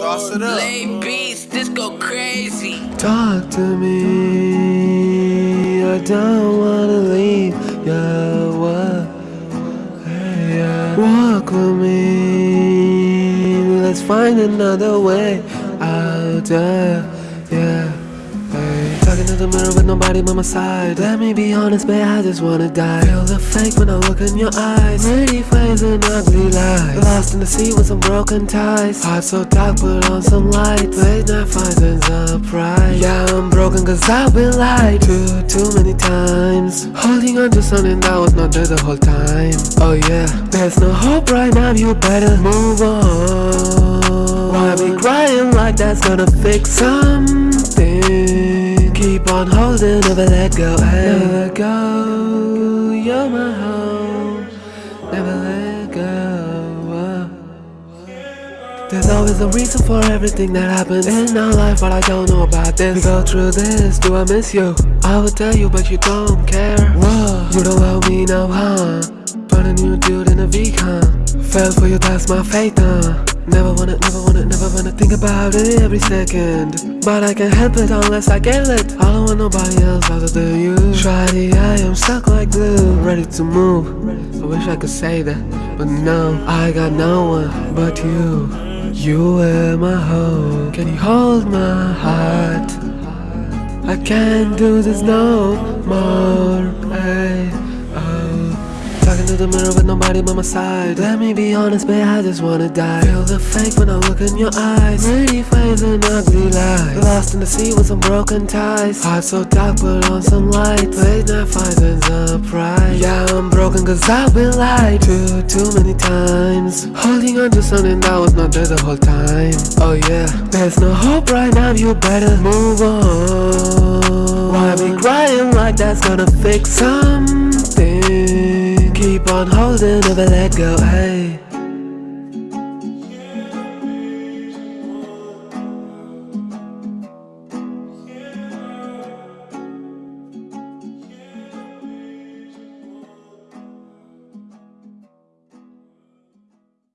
it up. Lay beats, this go crazy. Talk to me. I don't wanna leave. Yeah, what? Hey, yeah. Walk with me. Let's find another way out. Uh, yeah. Talking the mirror with nobody by my side. Let me be honest, babe. I just wanna die. Feel the fake when I look in your eyes. Pretty face and ugly lies. Lost in the sea with some broken ties. Heart so dark, put on some light. Late night fights and surprise. Yeah, I'm broken cause I've been lied to too many times. Holding on to something that was not there the whole time. Oh yeah, there's no hope right now. You better move on. Why be crying like that's gonna fix something? Keep on holding, never let go. Never let go. You're my home. Never let go. There's always a reason for everything that happens in our life, but I don't know about this. We go through this, do I miss you? I would tell you, but you don't care. Whoa, you don't love me now, huh? Found a new dude in a week, huh? Fell for you, that's my fate, huh? Never wanna, never wanna, never wanna think about it every second. But I can't help it unless I get it I don't want nobody else other than you. Shawty, I am stuck like glue, ready to move. I wish I could say that, but no, I got no one but you. You were my home. Can you hold my heart? I can't do this no more. Hey, to the mirror with nobody by my side. Let me be honest, babe, I just wanna die. Feel the fake when I look in your eyes. Pretty face and ugly lies. Lost in the sea with some broken ties. Heart so dark, put on some light. Late night fights and surprise. Yeah, I'm broken cause I've been lied to too many times. Holding on to something that was not there the whole time. Oh yeah, there's no hope right now, you better move on. Why be crying like that's gonna fix something? Keep on holding, never let go, hey